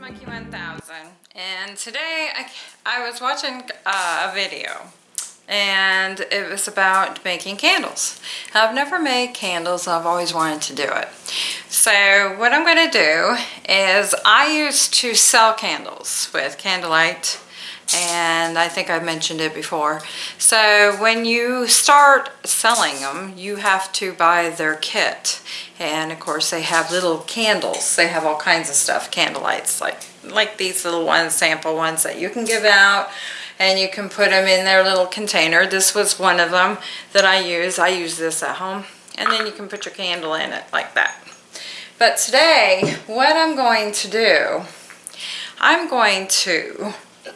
Monkey 1000 and today I, I was watching uh, a video and it was about making candles. I've never made candles I've always wanted to do it. So what I'm going to do is I used to sell candles with Candlelight and I think I've mentioned it before. So when you start selling them, you have to buy their kit. And of course they have little candles. They have all kinds of stuff, candle lights, like, like these little ones, sample ones that you can give out and you can put them in their little container. This was one of them that I use. I use this at home. And then you can put your candle in it like that. But today, what I'm going to do, I'm going to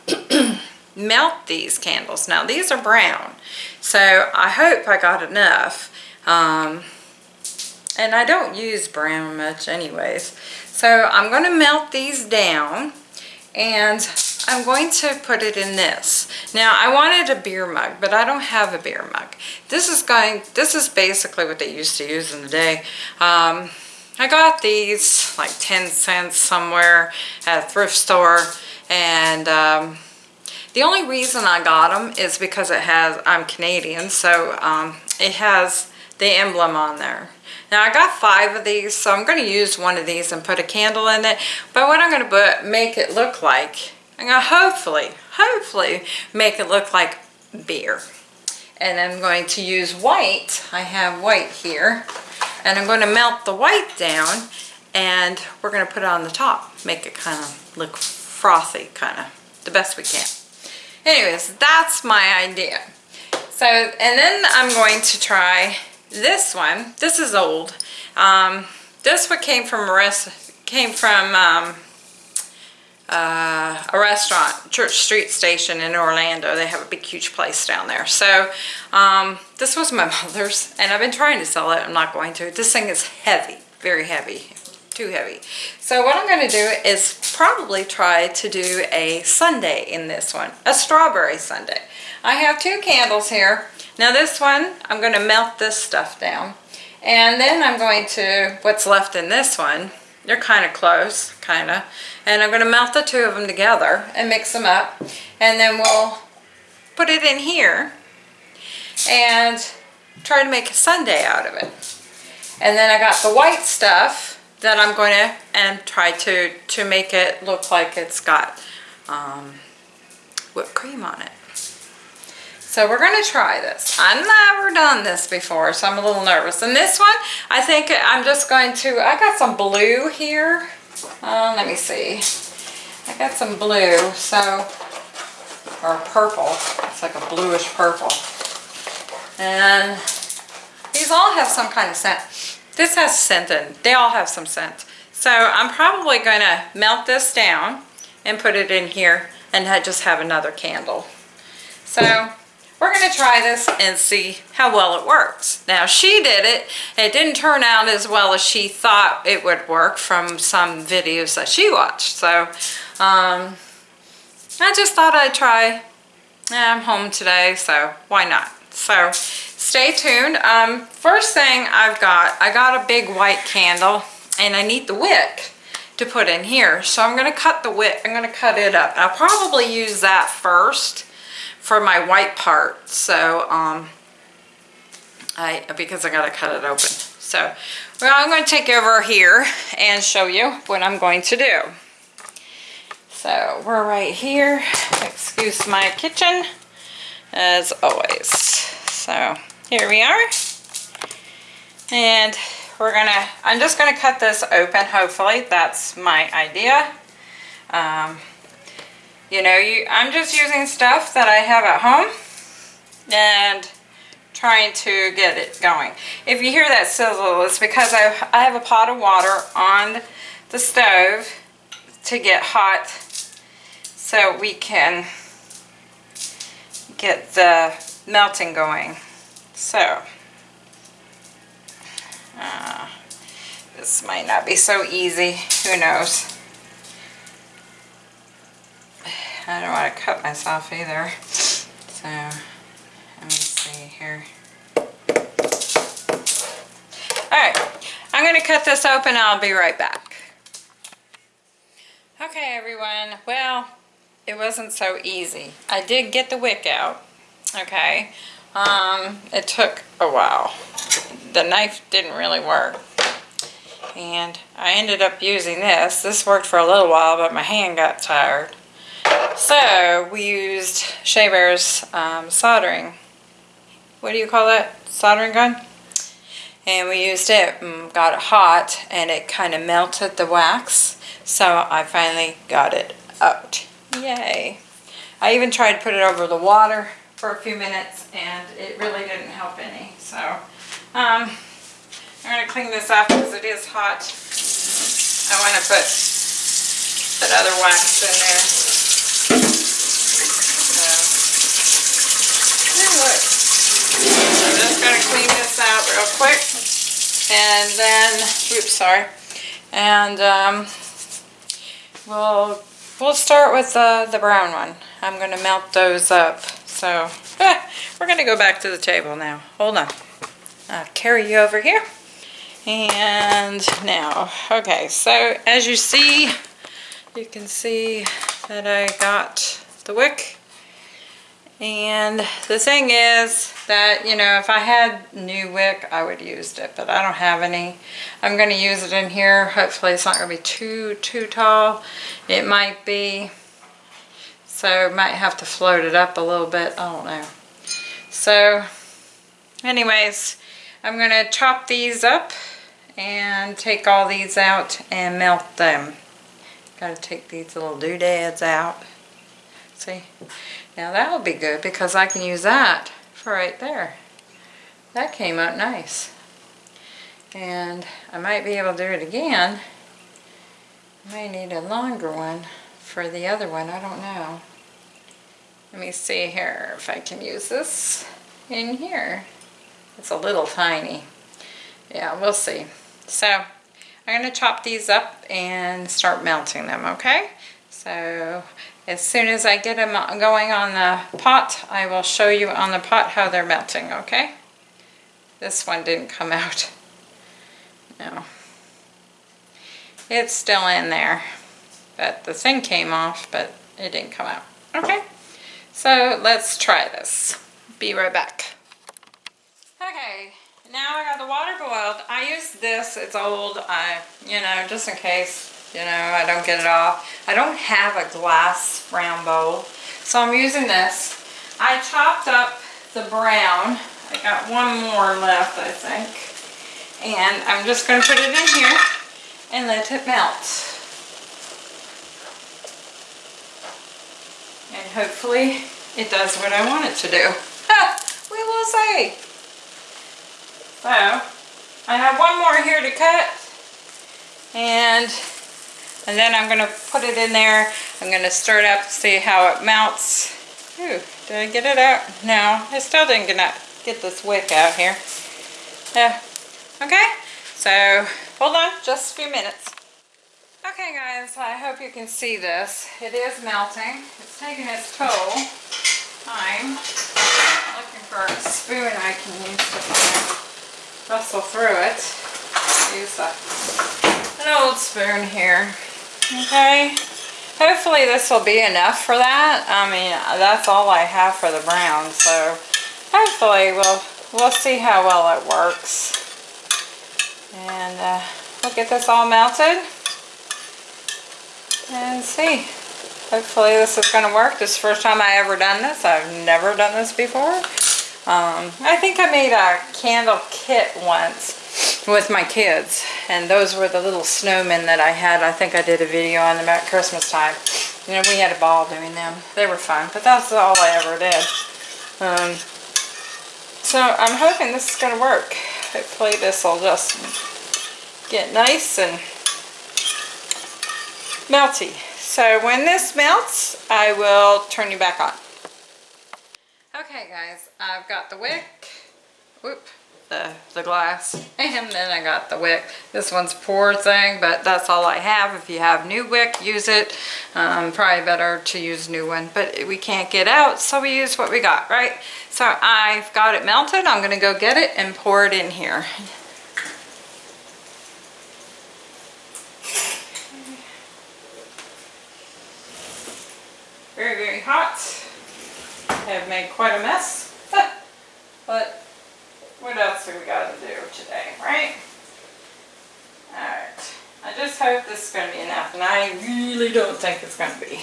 melt these candles. Now these are brown, so I hope I got enough. Um, and I don't use brown much anyways. So I'm going to melt these down and I'm going to put it in this. Now I wanted a beer mug, but I don't have a beer mug. This is going, this is basically what they used to use in the day. Um, I got these like 10 cents somewhere at a thrift store and um, the only reason I got them is because it has, I'm Canadian, so um, it has the emblem on there. Now I got five of these, so I'm going to use one of these and put a candle in it. But what I'm going to make it look like, I'm going to hopefully, hopefully make it look like beer. And I'm going to use white. I have white here. And I'm going to melt the white down and we're going to put it on the top. Make it kind of look frothy, kind of, the best we can. Anyways, that's my idea. So, and then I'm going to try this one. This is old. Um, this one came from a rest, came from um, uh, a restaurant, Church Street Station in Orlando. They have a big, huge place down there. So um, this was my mother's, and I've been trying to sell it. I'm not going to. This thing is heavy, very heavy too heavy. So what I'm going to do is probably try to do a sundae in this one, a strawberry sundae. I have two candles here. Now this one, I'm going to melt this stuff down. And then I'm going to, what's left in this one, they're kind of close, kind of. And I'm going to melt the two of them together and mix them up. And then we'll put it in here and try to make a sundae out of it. And then I got the white stuff that I'm going to and try to to make it look like it's got um, whipped cream on it. So we're going to try this. I've never done this before, so I'm a little nervous. And this one, I think I'm just going to, I got some blue here. Uh, let me see. I got some blue, so, or purple. It's like a bluish purple. And these all have some kind of scent. This has scent in, they all have some scent. So I'm probably going to melt this down and put it in here and just have another candle. So we're going to try this and see how well it works. Now she did it. It didn't turn out as well as she thought it would work from some videos that she watched. So um, I just thought I'd try. I'm home today, so why not? So stay tuned. Um, first thing I've got, I got a big white candle and I need the wick to put in here. So I'm going to cut the wick, I'm going to cut it up. I'll probably use that first for my white part. So, um, I, because I got to cut it open. So, well, I'm going to take over here and show you what I'm going to do. So, we're right here. Excuse my kitchen, as always. So, here we are. And we're gonna, I'm just gonna cut this open, hopefully. That's my idea. Um, you know, you, I'm just using stuff that I have at home and trying to get it going. If you hear that sizzle, it's because I, I have a pot of water on the stove to get hot so we can get the melting going. So, uh, this might not be so easy. Who knows? I don't want to cut myself either. So, let me see here. Alright, I'm going to cut this open I'll be right back. Okay, Okay everyone, well, it wasn't so easy. I did get the wick out, okay? Um, it took a while. The knife didn't really work. And I ended up using this. This worked for a little while, but my hand got tired. So we used Shea Bear's um, soldering, what do you call that? Soldering gun? And we used it and got it hot and it kind of melted the wax. So I finally got it out. Yay. I even tried to put it over the water for a few minutes and it really didn't help any. So um, I'm going to clean this off because it is hot. I want to put that other wax in there. So. I'm just going to clean this out real quick. And then, oops, sorry. And um, we'll we'll start with the, the brown one. I'm going to melt those up. So eh, we're going to go back to the table now. Hold on. I'll carry you over here. And now, okay, so as you see, you can see that I got the wick. And the thing is that, you know, if I had new wick, I would used it, but I don't have any. I'm going to use it in here. Hopefully it's not going to be too, too tall. It might be, so might have to float it up a little bit. I don't know. So, anyways, I'm going to chop these up and take all these out and melt them. Got to take these little doodads out. See? Now that'll be good because I can use that for right there. That came out nice. And I might be able to do it again. I may need a longer one for the other one. I don't know. Let me see here if I can use this in here. It's a little tiny. Yeah, we'll see. So I'm going to chop these up and start melting them, okay? So as soon as I get them going on the pot, I will show you on the pot how they're melting, okay? This one didn't come out. No. It's still in there. But the thing came off, but it didn't come out. Okay, so let's try this. Be right back. Okay, now I got the water boiled. I use this, it's old, I, you know, just in case, you know, I don't get it off. I don't have a glass round bowl, so I'm using this. I chopped up the brown. I got one more left, I think. And I'm just going to put it in here and let it melt. And hopefully it does what I want it to do. we will see. So, I have one more here to cut. And, and then I'm going to put it in there. I'm going to stir it up, see how it melts. Ooh, did I get it out? No, I still didn't get, get this wick out here. Yeah. Okay, so hold on just a few minutes. Okay guys, I hope you can see this. It is melting. It's taking its toll. I'm looking for a spoon I can use to rustle through it. Use a, an old spoon here. Okay. Hopefully this will be enough for that. I mean, that's all I have for the brown. So hopefully we'll, we'll see how well it works. And uh, we'll get this all melted and see. Hopefully this is going to work. This is the first time I ever done this. I've never done this before. Um, I think I made a candle kit once with my kids and those were the little snowmen that I had. I think I did a video on them at Christmas time. You know, we had a ball doing them. They were fun, but that's all I ever did. Um, so I'm hoping this is going to work. Hopefully this will just get nice and melty. So when this melts, I will turn you back on. Okay guys, I've got the wick, whoop, the, the glass, and then I got the wick. This one's poor thing, but that's all I have. If you have new wick, use it. Um, probably better to use new one, but we can't get out, so we use what we got, right? So I've got it melted. I'm gonna go get it and pour it in here. Very, very hot. I have made quite a mess. but what else do we got to do today, right? Alright. I just hope this is going to be enough. And I really don't think it's going to be.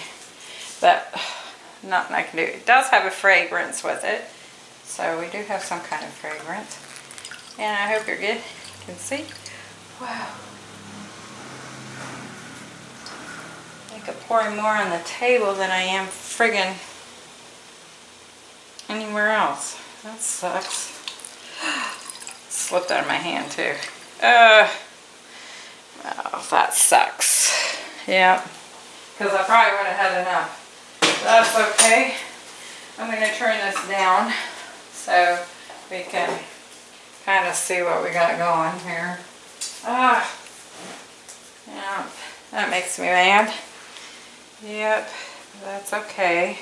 But nothing I can do. It does have a fragrance with it. So we do have some kind of fragrance. And I hope you're good. You can see. Wow. I could pour more on the table than I am friggin' anywhere else. That sucks. Slipped out of my hand too. Uh, oh, that sucks. Yeah. Because I probably would have had enough. That's okay. I'm going to turn this down so we can kind of see what we got going here. Ah, yeah, that makes me mad. Yep, that's okay.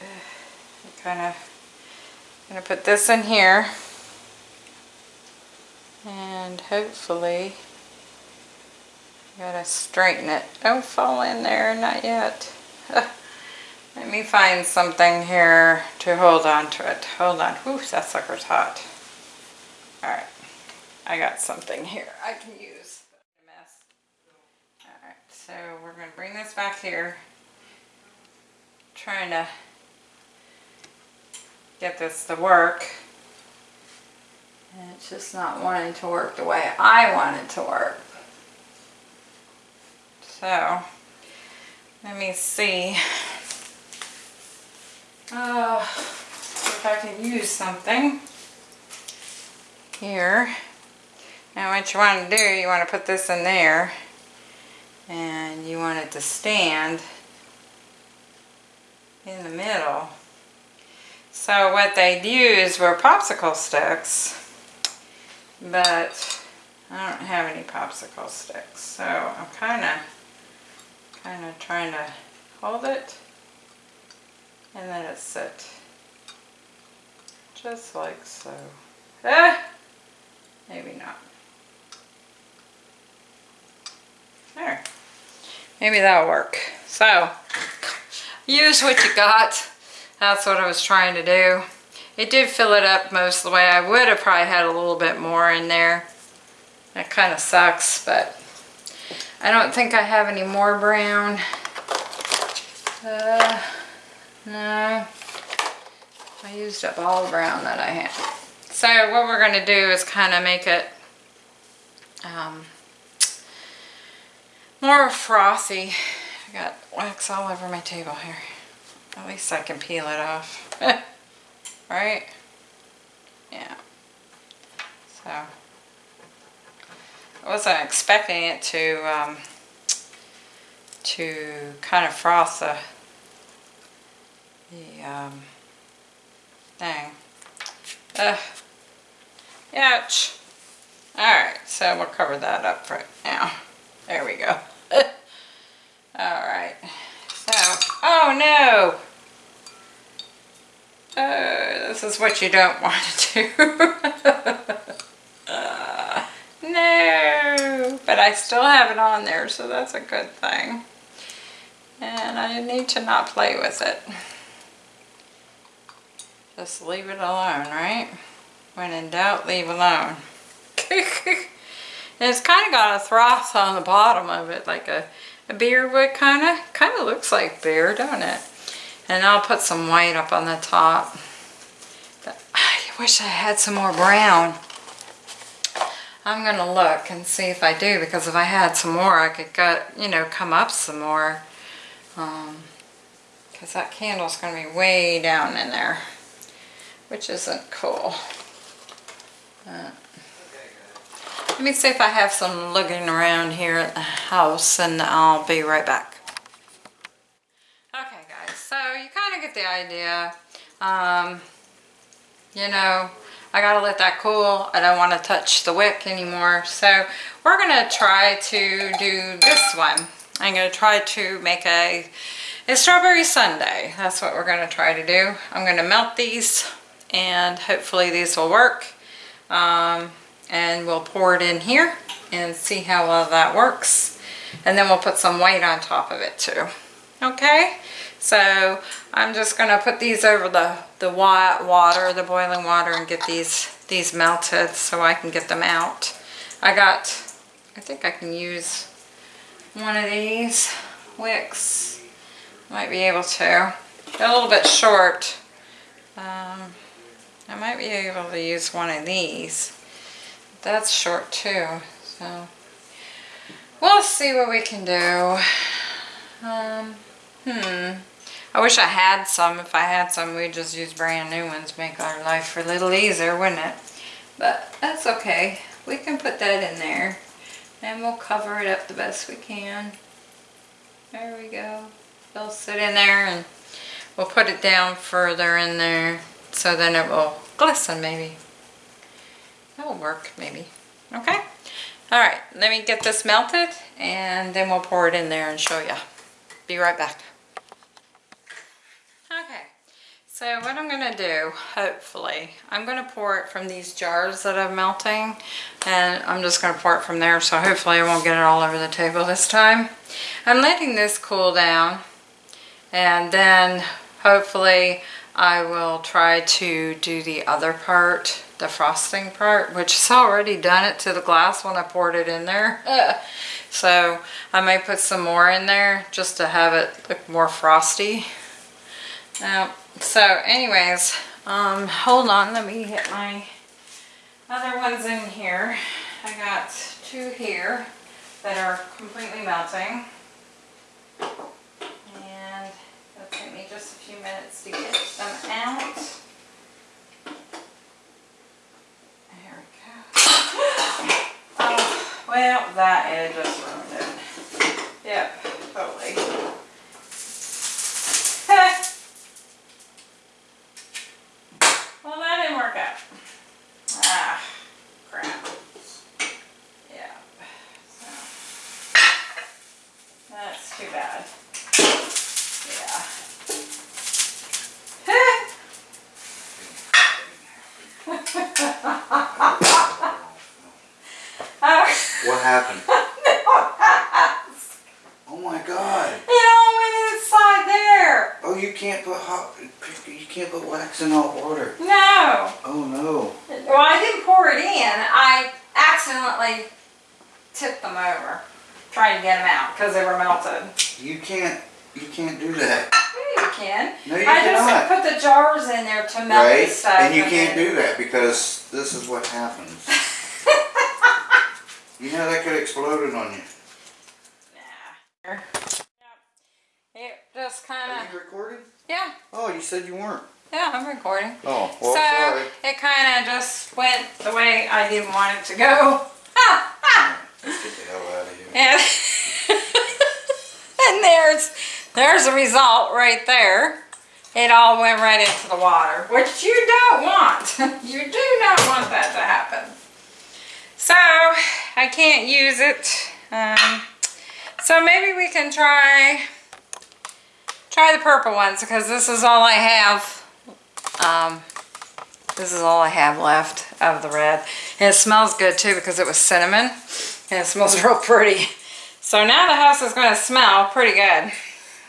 Kind of gonna put this in here and hopefully gotta straighten it. Don't fall in there, not yet. Let me find something here to hold on to it. Hold on. Whew, that sucker's hot. Alright. I got something here I can use. Alright, so we're going to bring this back here. Trying to get this to work. And it's just not wanting to work the way I want it to work. So, let me see. Uh, if I can use something here. Now what you want to do, you want to put this in there and you want it to stand in the middle. So what they'd use were popsicle sticks, but I don't have any popsicle sticks. So I'm kind of, kind of trying to hold it and then it sit just like so. Ah, maybe not. There. Maybe that'll work. So, use what you got. That's what I was trying to do. It did fill it up most of the way. I would have probably had a little bit more in there. That kind of sucks, but I don't think I have any more brown. Uh, no. I used up all the brown that I had. So what we're going to do is kind of make it um, more frothy. I got wax all over my table here. At least I can peel it off. right? Yeah. So, I wasn't expecting it to, um, to kind of froth the the um, thing. Ugh. Ouch. Alright, so we'll cover that up right now. There we go. Alright. So, oh no! Oh, this is what you don't want to do. uh, no! But I still have it on there, so that's a good thing. And I need to not play with it. Just leave it alone, right? When in doubt, leave alone. it's kind of got a froth on the bottom of it, like a, a beer would kind of. Kind of looks like beer, don't it? And I'll put some white up on the top. I wish I had some more brown. I'm going to look and see if I do, because if I had some more, I could get, you know, come up some more. Um, because that candle's going to be way down in there which isn't cool. Uh, let me see if I have some looking around here at the house and I'll be right back. You kind of get the idea. Um, you know, I gotta let that cool. I don't want to touch the wick anymore. So we're gonna try to do this one. I'm gonna try to make a, a strawberry sundae. That's what we're gonna try to do. I'm gonna melt these and hopefully these will work. Um, and we'll pour it in here and see how well that works. And then we'll put some white on top of it too. Okay, so I'm just gonna put these over the, the water, the boiling water and get these, these melted so I can get them out. I got, I think I can use one of these wicks. Might be able to. They're a little bit short. Um, I might be able to use one of these. That's short too, so we'll see what we can do. Um, hmm. I wish I had some. If I had some, we'd just use brand new ones, make our life a little easier, wouldn't it? But that's okay. We can put that in there. And we'll cover it up the best we can. There we go. They'll sit in there and we'll put it down further in there so then it will glisten maybe. That'll work maybe. Okay? Alright, let me get this melted and then we'll pour it in there and show you. Be right back. Okay, so what I'm gonna do, hopefully, I'm gonna pour it from these jars that I'm melting and I'm just gonna pour it from there so hopefully I won't get it all over the table this time. I'm letting this cool down and then hopefully I will try to do the other part, the frosting part, which has already done it to the glass when I poured it in there. so I may put some more in there just to have it look more frosty. Um, so anyways, um, hold on, let me get my other ones in here. I got two here that are completely melting. It'll take me just a few minutes to get them out. There we go. Oh, well, that edge just ruined it. Yep, totally. well, that didn't work out. Ah, crap. Yeah. So. That's too bad. Yeah. oh, What happened? Oh my god. it all went inside there. Oh, you can't put hot, you can't put wax in hot water. No. Oh no. Well, I didn't pour it in. I accidentally tipped them over, trying to get them out because they were melted. You can't, you can't do that. You can. No, you I cannot. just put the jars in there to melt the Right? stuff. And you can't do that because this is what happens. You know that could have exploded on you. Nah. Yep. It just kind Are of, you recording? yeah, Oh, you said you weren't. yeah, I'm recording. Oh, well, so sorry. it kind of just went the way I didn't want it to go. Let's get the hell out of here. And, and there's there's a result right there. It all went right into the water, which you don't want. you do not want that to happen. So I can't use it. Um, so maybe we can try try the purple ones because this is all I have. Um, this is all I have left of the red. And it smells good too because it was cinnamon. And it smells real pretty. So now the house is going to smell pretty good.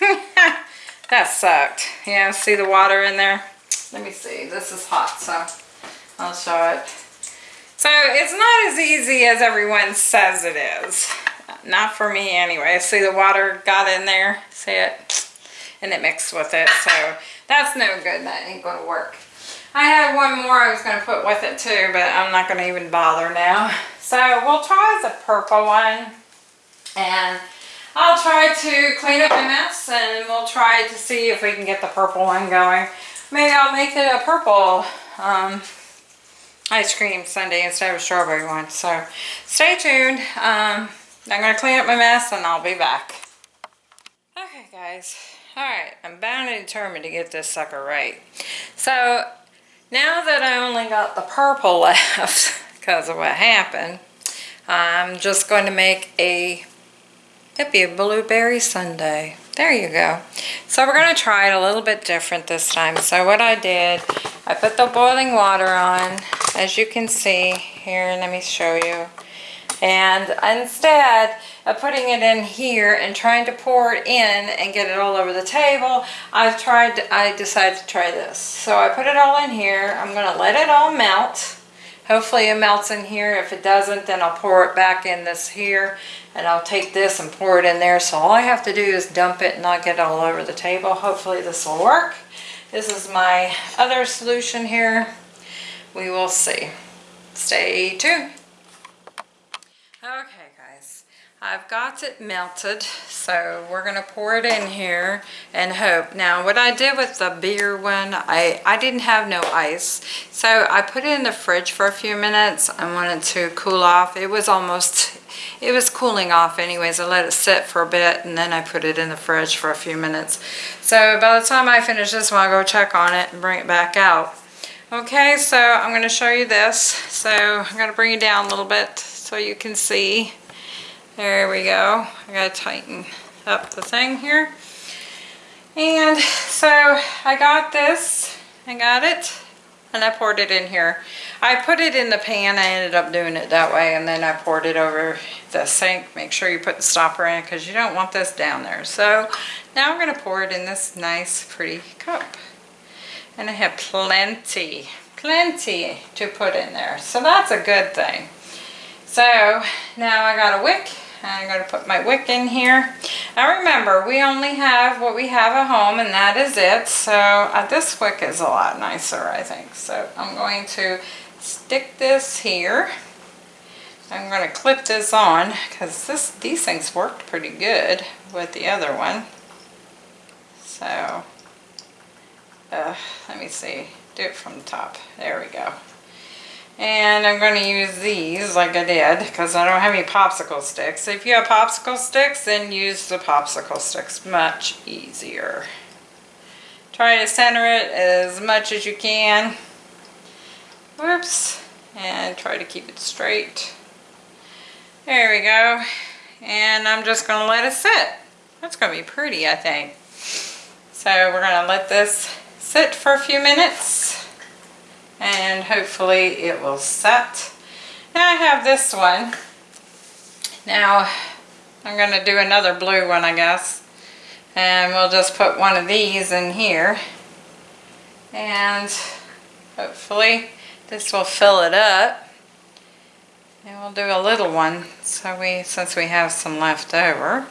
that sucked. Yeah, see the water in there? Let me see. This is hot, so I'll show it. So it's not as easy as everyone says it is. Not for me anyway. See the water got in there? See it? And it mixed with it. So that's no good. That ain't going to work. I had one more I was going to put with it too, but I'm not going to even bother now. So we'll try the purple one. And I'll try to clean up my mess and we'll try to see if we can get the purple one going. Maybe I'll make it a purple um, ice cream sundae instead of a strawberry one. So stay tuned. Um, I'm going to clean up my mess and I'll be back. Okay guys, alright, I'm bound and determined to get this sucker right. So now that I only got the purple left because of what happened, I'm just going to make a It'd be a blueberry sundae. There you go. So we're going to try it a little bit different this time. So what I did, I put the boiling water on. As you can see, here, let me show you. And instead of putting it in here and trying to pour it in and get it all over the table, I've tried, I decided to try this. So I put it all in here. I'm gonna let it all melt. Hopefully it melts in here. If it doesn't, then I'll pour it back in this here and I'll take this and pour it in there. So all I have to do is dump it and not get all over the table. Hopefully this will work. This is my other solution here. We will see. Stay tuned. Okay I've got it melted, so we're gonna pour it in here and hope. Now what I did with the beer one, I, I didn't have no ice, so I put it in the fridge for a few minutes. I wanted to cool off. It was almost, it was cooling off anyways. I let it sit for a bit and then I put it in the fridge for a few minutes. So by the time I finish this one, I'll go check on it and bring it back out. Okay, so I'm going to show you this. So I'm going to bring it down a little bit so you can see. There we go. I got to tighten up the thing here. And so I got this. I got it. And I poured it in here. I put it in the pan. I ended up doing it that way. And then I poured it over the sink. Make sure you put the stopper in because you don't want this down there. So now I'm going to pour it in this nice pretty cup. And I have plenty, plenty to put in there. So that's a good thing. So now I got a wick. I'm going to put my wick in here. Now remember, we only have what we have at home and that is it. So uh, this wick is a lot nicer, I think. So I'm going to stick this here. I'm going to clip this on because this these things worked pretty good with the other one. So uh, let me see, do it from the top. There we go. And I'm going to use these like I did because I don't have any popsicle sticks. If you have popsicle sticks, then use the popsicle sticks. Much easier. Try to center it as much as you can. Whoops. And try to keep it straight. There we go. And I'm just going to let it sit. That's going to be pretty, I think. So we're going to let this sit for a few minutes and hopefully it will set. Now I have this one. Now I'm going to do another blue one I guess and we'll just put one of these in here and hopefully this will fill it up and we'll do a little one so we since we have some left over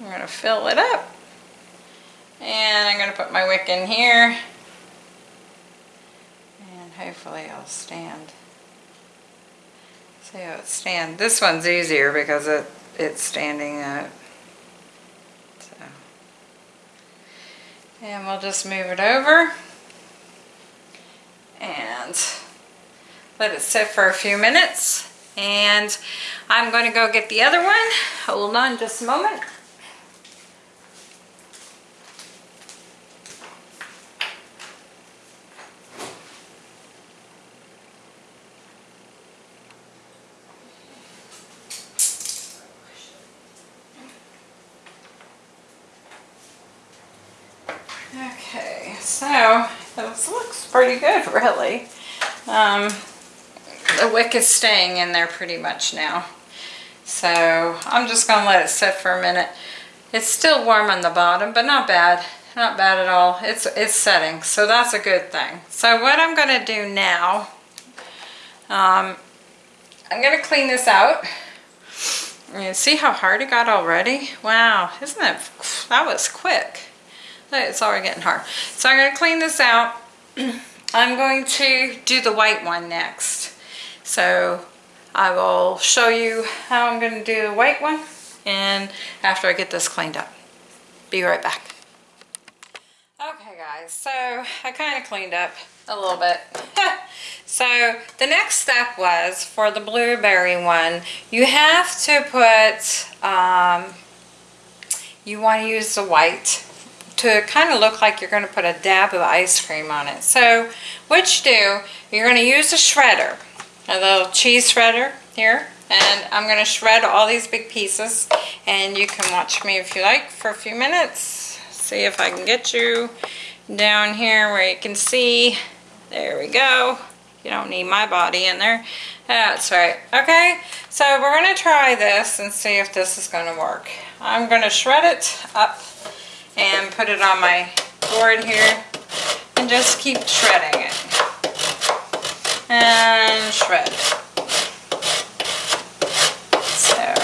I'm going to fill it up and I'm going to put my wick in here. Hopefully it'll stand. See how it stands. This one's easier because it it's standing up. So. And we'll just move it over. And let it sit for a few minutes. And I'm going to go get the other one. Hold on just a moment. Okay, so this looks pretty good, really. Um, the wick is staying in there pretty much now. So I'm just going to let it sit for a minute. It's still warm on the bottom, but not bad. Not bad at all. It's, it's setting, so that's a good thing. So what I'm going to do now, um, I'm going to clean this out. And see how hard it got already? Wow, isn't that, that was quick. It's already getting hard. So I'm going to clean this out. I'm going to do the white one next. So I will show you how I'm going to do the white one and after I get this cleaned up. Be right back. Okay guys, so I kind of cleaned up a little bit. so the next step was for the blueberry one, you have to put, um, you want to use the white to kind of look like you're going to put a dab of ice cream on it. So what you do, you're going to use a shredder, a little cheese shredder here, and I'm going to shred all these big pieces, and you can watch me if you like for a few minutes. See if I can get you down here where you can see. There we go. You don't need my body in there. That's right. Okay, so we're gonna try this and see if this is gonna work. I'm gonna shred it up and put it on my board here and just keep shredding it. And shred. So,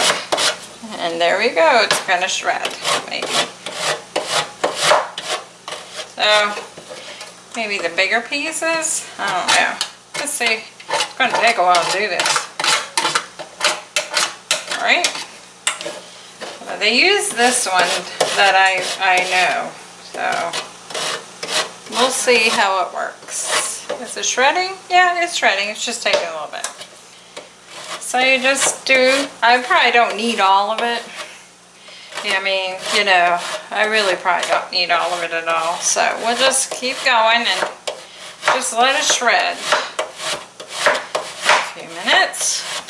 and there we go, it's gonna shred, maybe. So, maybe the bigger pieces? I don't know. Let's see. It's gonna take a while to do this. Alright. Well, they use this one that I, I know, so we'll see how it works. Is it shredding? Yeah, it's shredding. It's just taking a little bit. So you just do, I probably don't need all of it. Yeah, I mean, you know, I really probably don't need all of it at all. So we'll just keep going and just let it shred. A few minutes.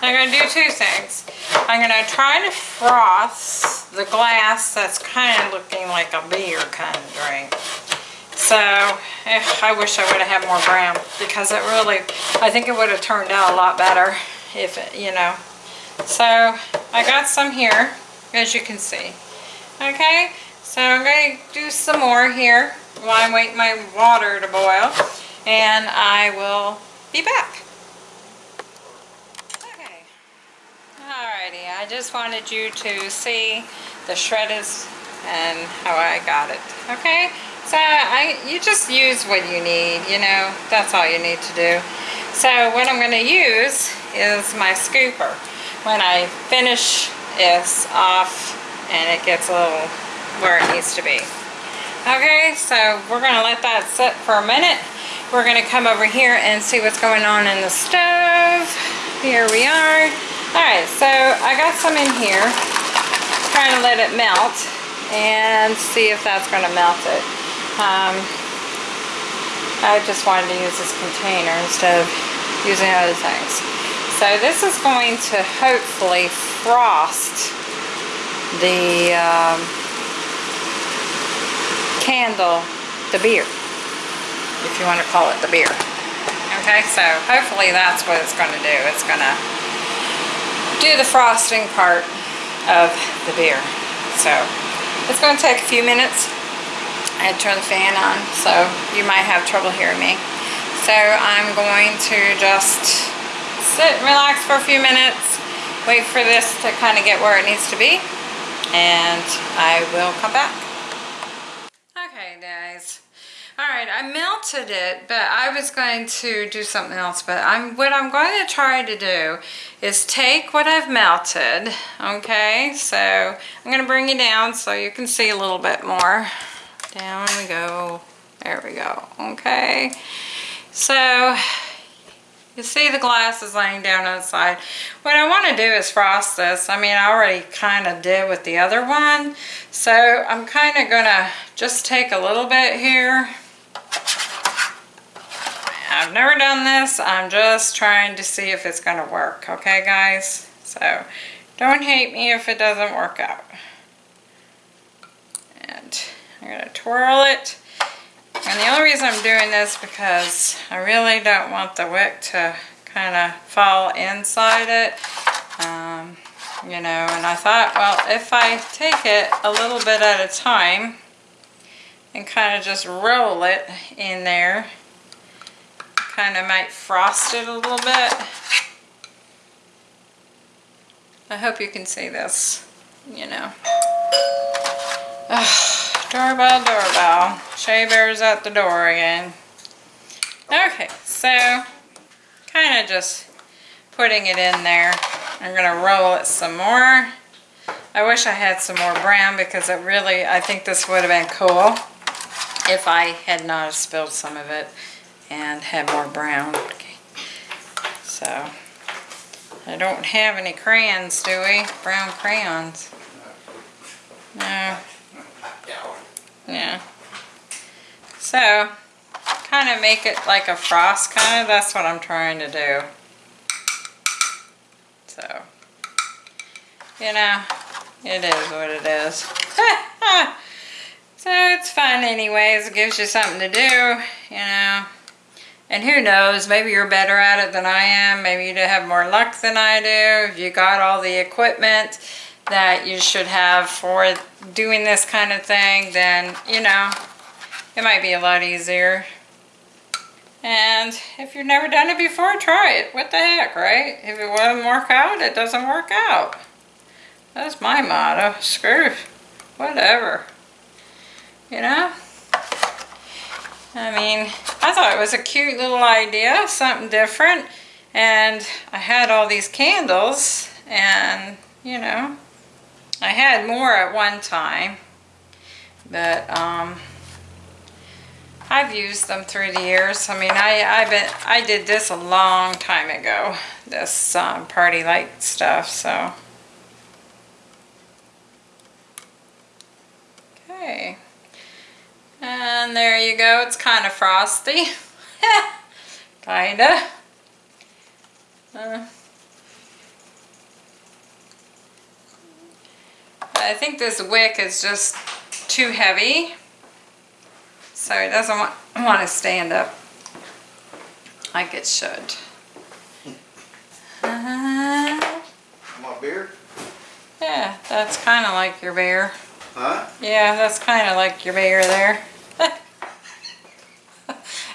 I'm gonna do two things. I'm gonna try to froth the glass that's kind of looking like a beer kind of drink. So, eh, I wish I would have had more brown because it really, I think it would have turned out a lot better if, it, you know. So, I got some here, as you can see. Okay, so I'm going to do some more here while I wait my water to boil. And I will be back. Okay. Alrighty, I just wanted you to see the shredders and how I got it. Okay, so I you just use what you need, you know, that's all you need to do. So what I'm going to use is my scooper. When I finish this off and it gets a little where it needs to be. Okay, so we're going to let that sit for a minute. We're going to come over here and see what's going on in the stove. Here we are. Alright, so I got some in here. Trying to let it melt and see if that's going to melt it. Um, I just wanted to use this container instead of using other things. So this is going to hopefully frost the um, candle, the beer, if you want to call it the beer. Okay, so hopefully that's what it's going to do. It's going to do the frosting part of the beer. So it's going to take a few minutes. I turn the fan on, so you might have trouble hearing me. So I'm going to just sit and relax for a few minutes, wait for this to kind of get where it needs to be, and I will come back. Okay, guys. All right, I melted it, but I was going to do something else. But I'm what I'm going to try to do is take what I've melted. Okay, so I'm going to bring you down so you can see a little bit more. Down we go. There we go. Okay, so you see the glass is laying down on the side. What I want to do is frost this. I mean, I already kind of did with the other one. So I'm kind of going to just take a little bit here. I've never done this. I'm just trying to see if it's going to work. Okay, guys? So don't hate me if it doesn't work out. And I'm going to twirl it. And the only reason I'm doing this because I really don't want the wick to kind of fall inside it. Um, you know, and I thought, well, if I take it a little bit at a time and kind of just roll it in there, kind of might frost it a little bit. I hope you can see this, you know. Ugh, doorbell, doorbell. Shea Bear's at the door again. Okay, so kind of just putting it in there. I'm going to roll it some more. I wish I had some more brown because it really, I think this would have been cool if I had not spilled some of it and had more brown. Okay. So, I don't have any crayons, do we? Brown crayons. No. Yeah. So, kind of make it like a frost kind of, that's what I'm trying to do. So, you know, it is what it is. So it's fun anyways. It gives you something to do, you know. And who knows, maybe you're better at it than I am. Maybe you have more luck than I do. If you got all the equipment that you should have for doing this kind of thing, then, you know, it might be a lot easier. And if you've never done it before, try it. What the heck, right? If it doesn't work out, it doesn't work out. That's my motto. Screw whatever. You know? I mean, I thought it was a cute little idea, something different. And I had all these candles and, you know, I had more at one time. But, um, I've used them through the years. I mean, I I been I did this a long time ago. This um, PartyLite stuff. So okay, and there you go. It's kind of frosty, kinda. Uh, I think this wick is just too heavy. So it doesn't want, want to stand up like it should. Uh, My beer? yeah, that's kind of like your bear. Huh? Yeah, that's kind of like your mayor there.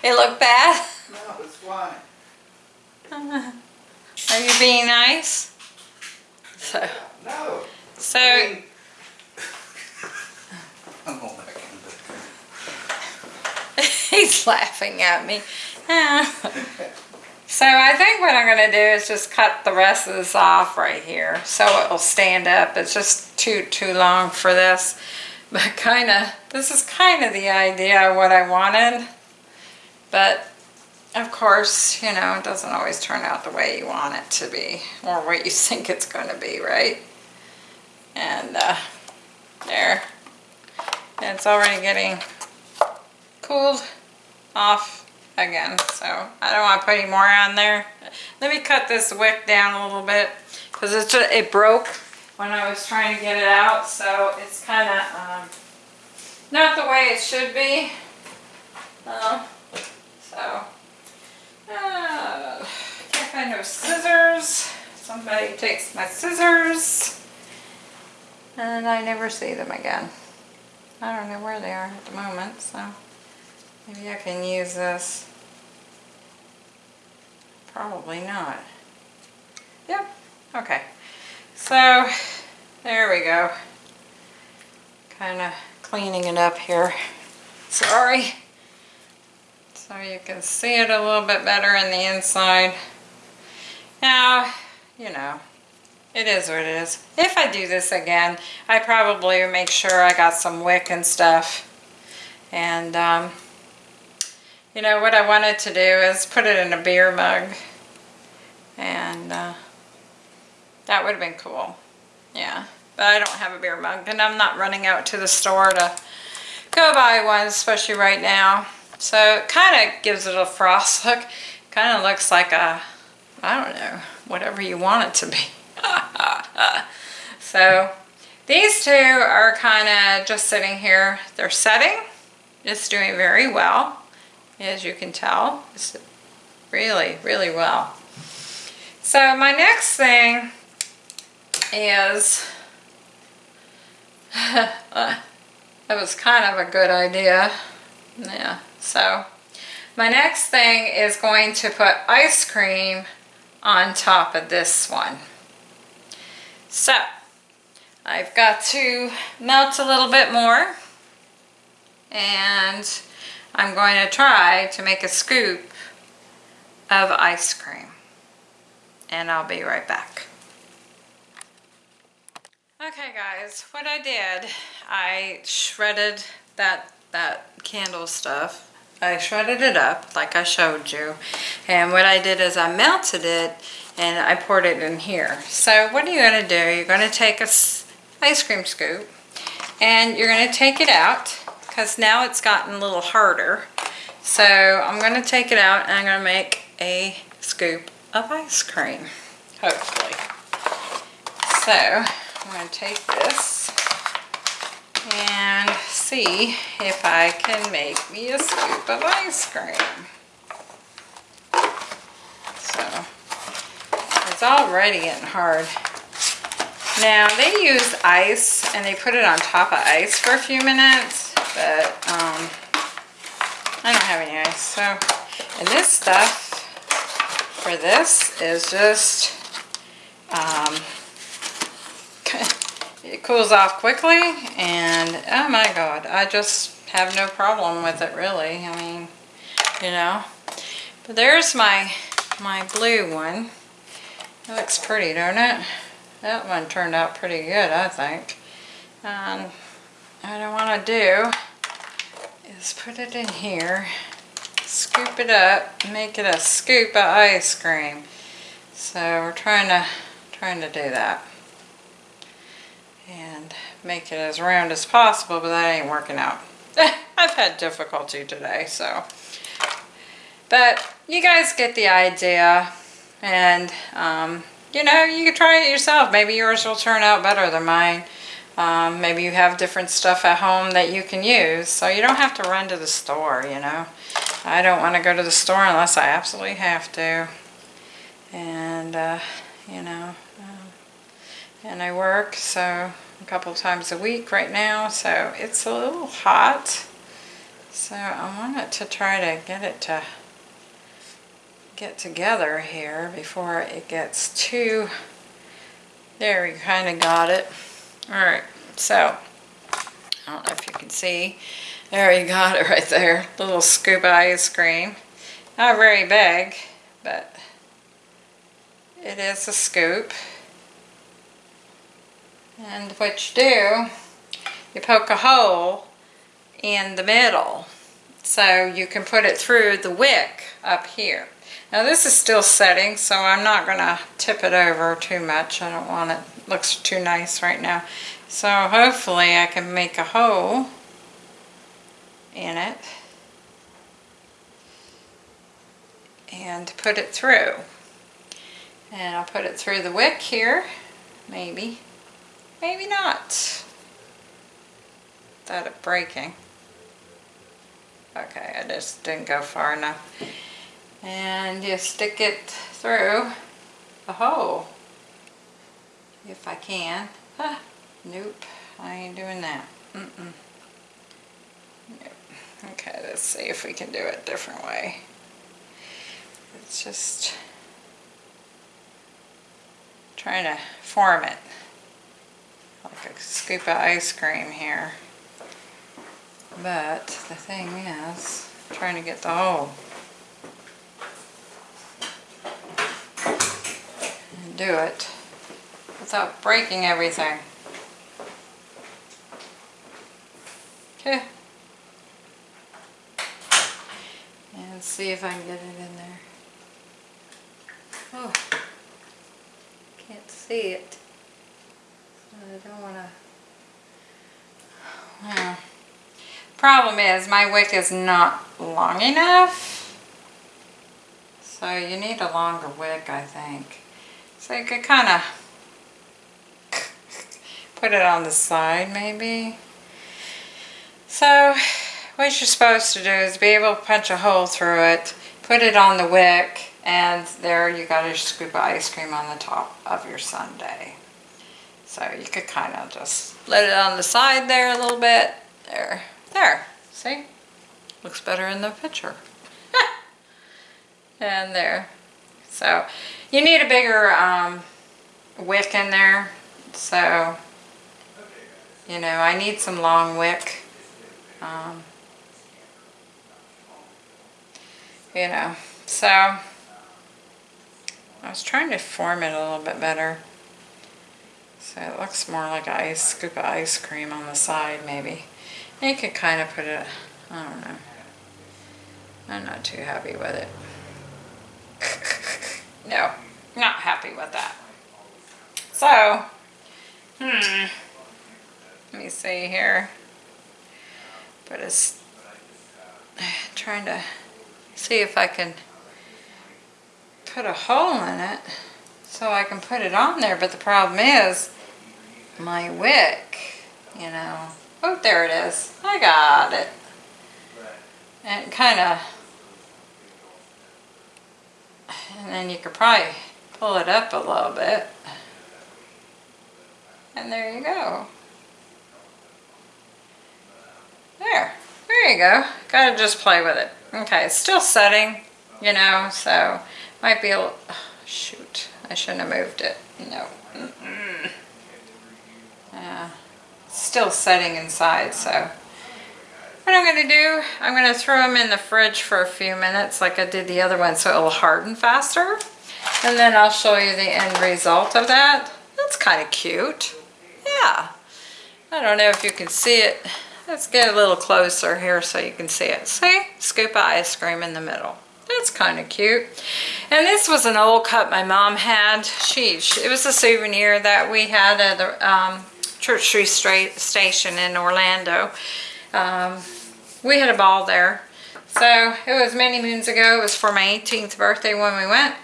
it looked bad. No, it's fine. Are you being nice? So, No. so I mean- I'm going back in he's laughing at me. So I think what I'm gonna do is just cut the rest of this off right here so it'll stand up. It's just too too long for this. But kind of, this is kind of the idea of what I wanted. But of course, you know, it doesn't always turn out the way you want it to be or what you think it's gonna be, right? And uh, there. It's already getting cooled off again. So I don't want to put any more on there. Let me cut this wick down a little bit because it's it broke when I was trying to get it out. So it's kind of um, not the way it should be. Uh, so uh, can't find no scissors. Somebody takes my scissors and I never see them again. I don't know where they are at the moment, so maybe I can use this. Probably not. Yep, okay. So, there we go. Kind of cleaning it up here. Sorry. So you can see it a little bit better in the inside. Now, you know, it is what it is. If I do this again, I probably make sure I got some wick and stuff. And, um, you know, what I wanted to do is put it in a beer mug. And uh, that would have been cool. Yeah, but I don't have a beer mug. And I'm not running out to the store to go buy one, especially right now. So it kind of gives it a frost look. Kind of looks like a, I don't know, whatever you want it to be. so these two are kind of just sitting here. They're setting. It's doing very well, as you can tell. It's really, really well. So my next thing is, that was kind of a good idea. Yeah, so my next thing is going to put ice cream on top of this one. So, I've got to melt a little bit more and I'm going to try to make a scoop of ice cream and I'll be right back. Okay guys, what I did, I shredded that, that candle stuff. I shredded it up like I showed you and what I did is I melted it and I poured it in here. So what are you going to do? You're going to take a ice cream scoop and you're going to take it out because now it's gotten a little harder. So I'm going to take it out and I'm going to make a scoop of ice cream, hopefully. So I'm going to take this and see if I can make me a scoop of ice cream. So, it's already getting hard. Now, they use ice and they put it on top of ice for a few minutes, but um, I don't have any ice. So, and this stuff for this is just, um, it cools off quickly and oh my god, I just have no problem with it really. I mean, you know. But there's my, my blue one. It looks pretty, don't it? That one turned out pretty good, I think. And what I want to do is put it in here, scoop it up, make it a scoop of ice cream. So we're trying to trying to do that. And make it as round as possible, but that ain't working out. I've had difficulty today, so. But you guys get the idea. And, um, you know, you can try it yourself. Maybe yours will turn out better than mine. Um, maybe you have different stuff at home that you can use. So you don't have to run to the store, you know. I don't want to go to the store unless I absolutely have to. And, uh, you know, um, and I work so a couple times a week right now. So it's a little hot. So I wanted to try to get it to get together here before it gets too, there we kind of got it. All right, so I don't know if you can see, there you got it right there, little scoop ice cream. Not very big, but it is a scoop. And what you do, you poke a hole in the middle so you can put it through the wick up here. Now this is still setting, so I'm not going to tip it over too much. I don't want it, looks too nice right now. So hopefully I can make a hole in it and put it through. And I'll put it through the wick here, maybe, maybe not. Without it breaking. Okay, I just didn't go far enough and you stick it through the hole if I can. Ah, nope, I ain't doing that. Mm -mm. Nope. Okay, let's see if we can do it a different way. It's just trying to form it like a scoop of ice cream here. But the thing is, trying to get the hole. Do it without breaking everything. Okay. And see if I can get it in there. Oh, can't see it. I don't want to... Well, problem is my wick is not long enough. So you need a longer wick, I think. So you could kind of put it on the side maybe. So what you're supposed to do is be able to punch a hole through it, put it on the wick, and there you got a scoop of ice cream on the top of your sundae. So you could kind of just let it on the side there a little bit. There, there, see? Looks better in the picture. and there. So you need a bigger um, wick in there. So, you know, I need some long wick. Um, you know, so I was trying to form it a little bit better. So it looks more like an ice scoop of ice cream on the side maybe. And you could kind of put it, I don't know. I'm not too happy with it. no, not happy with that. So, hmm, let me see here. But it's trying to see if I can put a hole in it so I can put it on there. But the problem is my wick, you know, Oh, there it is. I got it. And kind of, and then you could probably pull it up a little bit. And there you go. There, there you go. Gotta just play with it. Okay, it's still setting, you know, so might be a little, oh, shoot, I shouldn't have moved it. No. Mm-mm. Yeah, it's still setting inside, so. What I'm gonna do, I'm gonna throw them in the fridge for a few minutes like I did the other one so it'll harden faster. And then I'll show you the end result of that. That's kind of cute. Yeah. I don't know if you can see it. Let's get a little closer here so you can see it. See? Scoop of ice cream in the middle. That's kind of cute. And this was an old cup my mom had. She, it was a souvenir that we had at the um, Church Street Station in Orlando. Um, we had a ball there. So it was many moons ago. It was for my 18th birthday when we went.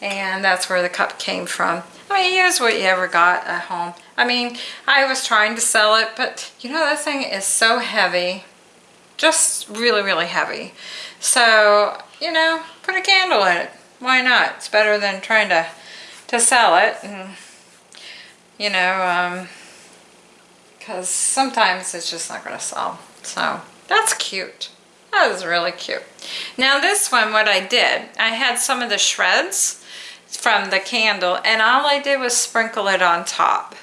And that's where the cup came from. I mean, use what you ever got at home. I mean, I was trying to sell it, but you know, that thing is so heavy. Just really, really heavy. So, you know, put a candle in it. Why not? It's better than trying to, to sell it. And, you know, um, because sometimes it's just not going to sell. So, that's cute. That is really cute. Now this one, what I did, I had some of the shreds from the candle and all I did was sprinkle it on top.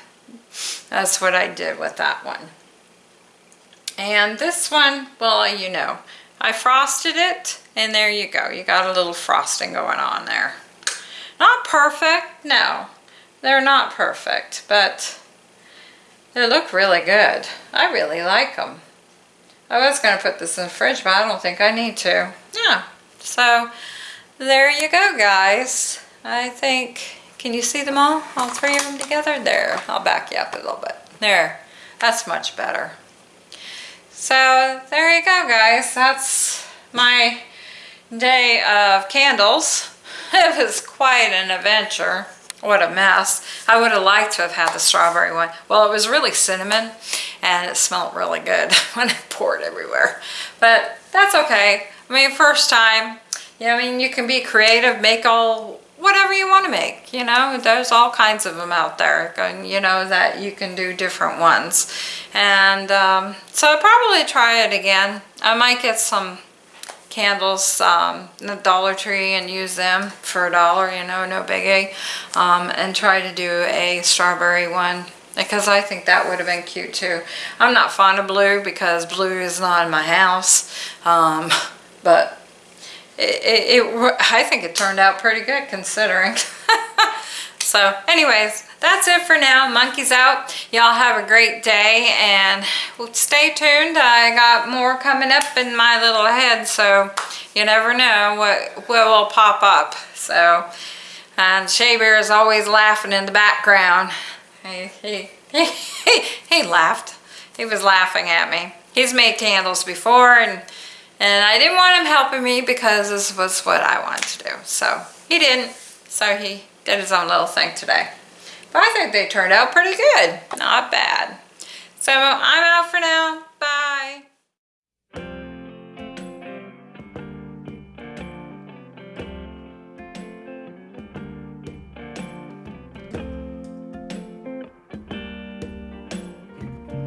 That's what I did with that one. And this one, well, you know, I frosted it and there you go. You got a little frosting going on there. Not perfect, no. They're not perfect, but they look really good. I really like them. I was going to put this in the fridge, but I don't think I need to. Yeah, so there you go, guys. I think, can you see them all? All three of them together? There, I'll back you up a little bit. There, that's much better. So there you go, guys. That's my day of candles. It was quite an adventure. What a mess. I would have liked to have had the strawberry one. Well, it was really cinnamon and it smelled really good when I poured everywhere. But that's okay. I mean, first time, you know, I mean, you can be creative, make all whatever you want to make, you know, there's all kinds of them out there, and you know, that you can do different ones. And um, so I'll probably try it again. I might get some candles um, in the Dollar Tree and use them for a dollar, you know, no biggie. Um, and try to do a strawberry one because I think that would have been cute too. I'm not fond of blue because blue is not in my house, um, but it, it, it, I think it turned out pretty good considering. so anyways, that's it for now. Monkey's out. Y'all have a great day and stay tuned. I got more coming up in my little head, so you never know what, will pop up. So, and Shea Bear is always laughing in the background. He, he, he, he laughed. He was laughing at me. He's made candles before and and I didn't want him helping me because this was what I wanted to do. So he didn't. So he did his own little thing today. But I think they turned out pretty good. Not bad. So I'm out for now. Bye.